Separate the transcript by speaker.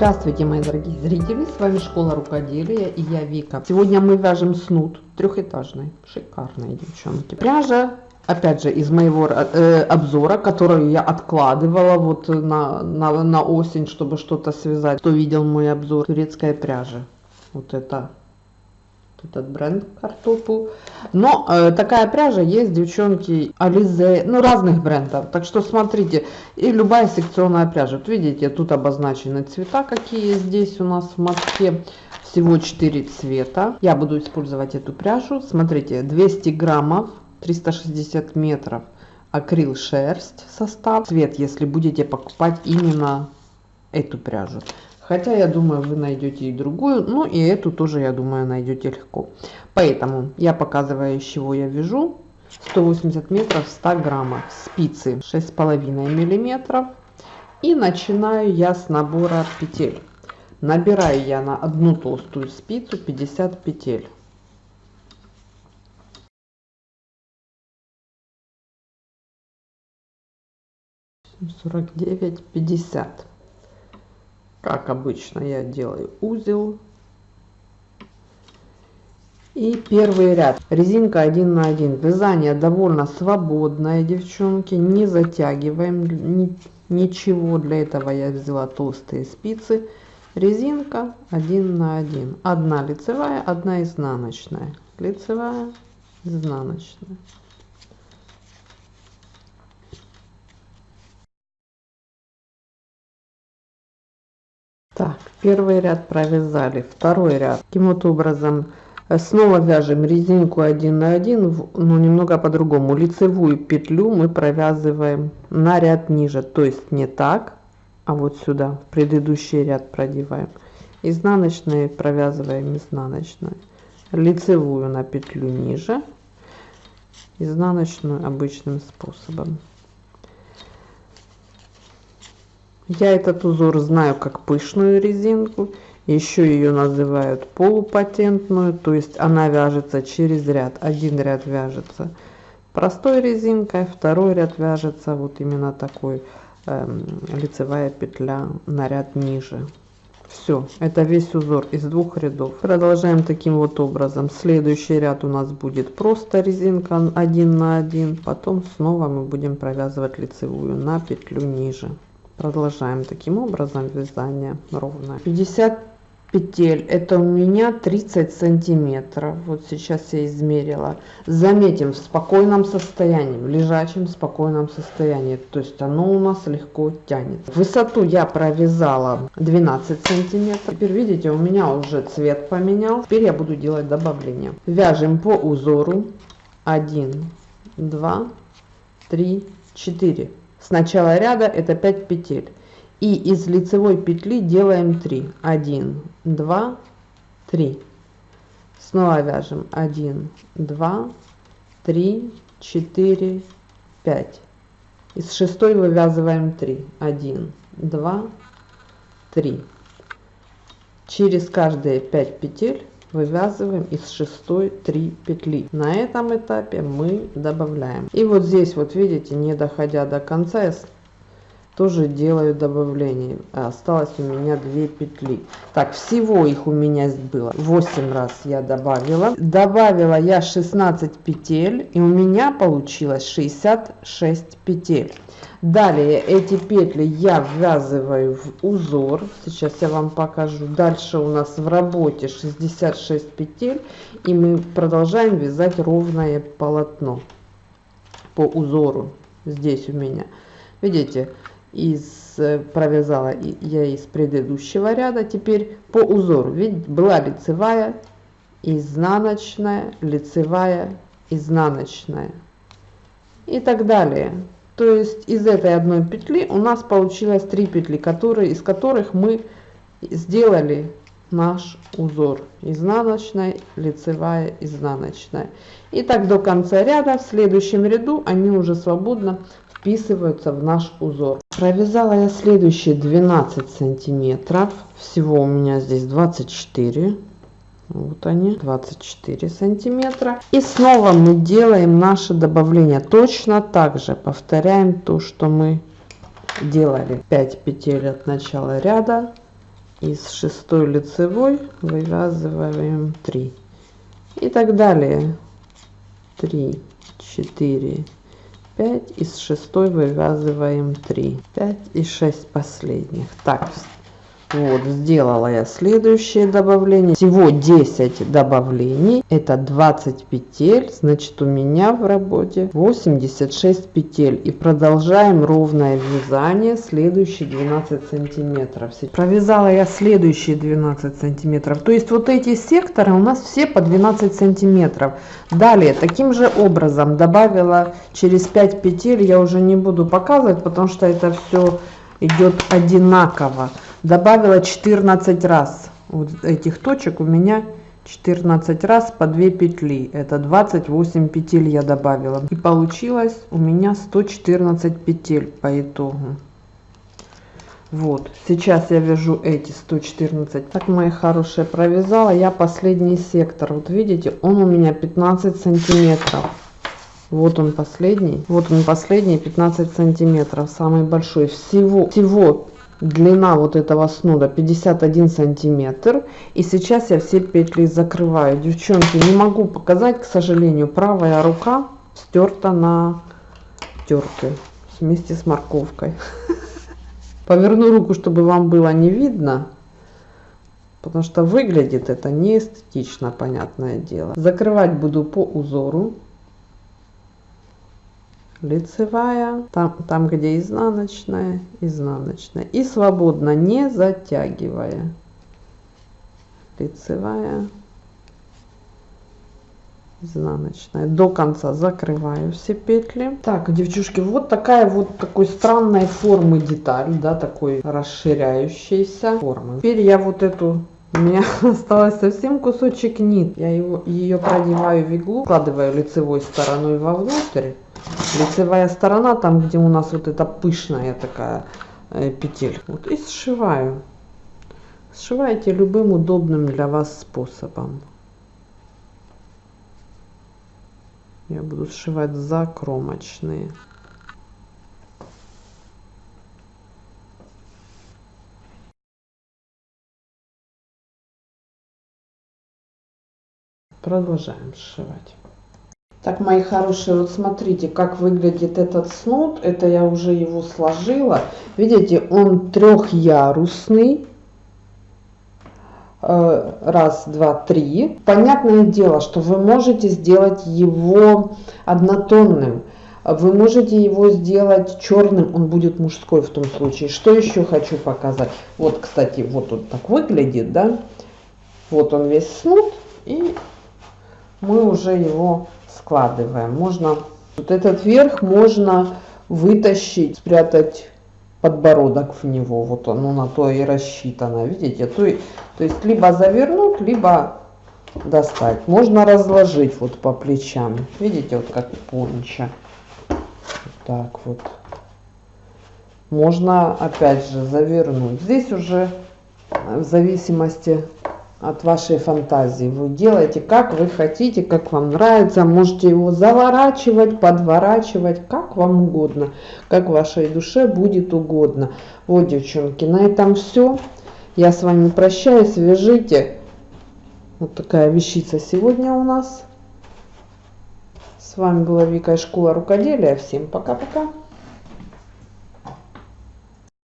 Speaker 1: Здравствуйте, мои дорогие зрители, с вами Школа Рукоделия и я Вика. Сегодня мы вяжем снуд трехэтажный, шикарные девчонки. Пряжа, опять же, из моего э, обзора, которую я откладывала вот на, на, на осень, чтобы что-то связать. Кто видел мой обзор, турецкая пряжа. Вот это этот бренд картопу. Но э, такая пряжа есть, девчонки, Ализе, ну разных брендов. Так что смотрите, и любая секционная пряжа. Вот видите, тут обозначены цвета, какие здесь у нас в мотке. Всего 4 цвета. Я буду использовать эту пряжу. Смотрите, 200 граммов, 360 метров акрил шерсть состав. Цвет, если будете покупать именно эту пряжу. Хотя, я думаю, вы найдете и другую, ну и эту тоже, я думаю, найдете легко. Поэтому я показываю, из чего я вяжу. 180 метров 100 граммов спицы 6,5 миллиметров. И начинаю я с набора петель. Набираю я на одну толстую спицу 50 петель. сорок девять пятьдесят как обычно я делаю узел. И первый ряд. Резинка 1 на 1 вязание довольно свободное девчонки. Не затягиваем. Ни, ничего. Для этого я взяла толстые спицы. Резинка 1 на 1 одна лицевая одна изнаночная. Лицевая изнаночная Так, первый ряд провязали, второй ряд. Таким вот образом э, снова вяжем резинку 1 на 1, но немного по-другому. Лицевую петлю мы провязываем на ряд ниже, то есть не так, а вот сюда, предыдущий ряд продеваем. Изнаночные провязываем изнаночную. Лицевую на петлю ниже, изнаночную обычным способом. Я этот узор знаю как пышную резинку. Еще ее называют полупатентную, то есть она вяжется через ряд. Один ряд вяжется простой резинкой, второй ряд вяжется вот именно такой э, лицевая петля на ряд ниже. Все, это весь узор из двух рядов. Продолжаем таким вот образом. Следующий ряд у нас будет просто резинка 1 на 1. Потом снова мы будем провязывать лицевую на петлю ниже продолжаем таким образом вязание ровное 50 петель это у меня 30 сантиметров. Вот сейчас я измерила. Заметим в спокойном состоянии в лежачем спокойном состоянии. То есть оно у нас легко тянет высоту я провязала 12 сантиметров. Теперь видите у меня уже цвет поменял теперь я буду делать добавление. Вяжем по узору. 1 2 3 4 с начала ряда это 5 петель. И из лицевой петли делаем 3 1 2 3 снова вяжем. 1 2 3 4 5 из шестой вывязываем 3 1 2 3 через каждые 5 петель вывязываем из шестой 3 петли. На этом этапе мы добавляем. И вот здесь вот видите не доходя до конца я тоже делаю добавление? Осталось у меня 2 петли. Так всего их у меня было 8 раз я добавила. Добавила я 16 петель и у меня получилось 66 петель. Далее эти петли я ввязываю в узор. Сейчас я вам покажу. Дальше у нас в работе 66 петель и мы продолжаем вязать ровное полотно по узору. Здесь у меня. Видите из э, провязала я из предыдущего ряда теперь по узору ведь была лицевая изнаночная лицевая изнаночная и так далее то есть из этой одной петли у нас получилось 3 петли, которые, из которых мы сделали наш узор. Изнаночная, лицевая, изнаночная. И так до конца ряда. В следующем ряду они уже свободно вписываются в наш узор. Провязала я следующие 12 сантиметров. Всего у меня здесь 24 вот они 24 сантиметра. И снова мы делаем наше добавление. Точно так же повторяем то что мы делали. 5 петель от начала ряда. Из шестой лицевой вывязываем 3 и так далее. 3 4 5 из шестой вывязываем 3 5 и 6 последних. Так вот, сделала я следующее добавление. Всего 10 добавлений. Это 20 петель. Значит, у меня в работе 86 петель. И продолжаем ровное вязание. Следующие 12 сантиметров. Провязала я следующие 12 сантиметров. То есть, вот эти секторы у нас все по 12 сантиметров. Далее, таким же образом добавила через 5 петель. Я уже не буду показывать, потому что это все идет одинаково добавила 14 раз. Вот этих точек у меня 14 раз по 2 петли. Это 28 петель я добавила. И получилось у меня 114 петель по итогу. Вот. Сейчас я вяжу эти 114 так мои хорошие провязала я последний сектор. Вот видите он у меня 15 сантиметров. Вот он последний. Вот он последний 15 сантиметров. Самый большой. Всего всего длина вот этого снуда 51 сантиметр. И сейчас я все петли закрываю. Девчонки не могу показать к сожалению правая рука стерта на терке вместе с морковкой. Поверну руку чтобы вам было не видно потому что выглядит это не эстетично понятное дело. Закрывать буду по узору лицевая там там где изнаночная изнаночная. И свободно не затягивая. Лицевая изнаночная. До конца закрываю все петли. Так девчушки вот такая вот такой странной формы деталь да такой расширяющейся формы. Теперь я вот эту у меня осталось совсем кусочек нит. Я его ее продеваю в иглу складываю лицевой стороной вовнутрь лицевая сторона там где у нас вот эта пышная такая э, петель. Вот и сшиваю. Сшивайте любым удобным для вас способом. Я буду сшивать закромочные. Продолжаем сшивать так, мои хорошие, вот смотрите, как выглядит этот снуд. Это я уже его сложила. Видите, он трехярусный. Э, раз, два, три. Понятное дело, что вы можете сделать его однотонным. Вы можете его сделать черным, он будет мужской в том случае. Что еще хочу показать? Вот, кстати, вот он так выглядит, да? Вот он весь снуд. И мы уже его складываем. Можно вот этот верх можно вытащить, спрятать подбородок в него. Вот оно на то и рассчитано. Видите? То, то есть либо завернуть, либо достать. Можно разложить вот по плечам. Видите, вот как понча. Вот так вот. Можно опять же завернуть. Здесь уже в зависимости от вашей фантазии. Вы делаете как вы хотите, как вам нравится. Можете его заворачивать, подворачивать, как вам угодно, как вашей душе будет угодно. Вот, девчонки, на этом все. Я с вами прощаюсь, свяжите. Вот такая вещица сегодня у нас. С вами была Вика из школа рукоделия. Всем пока-пока.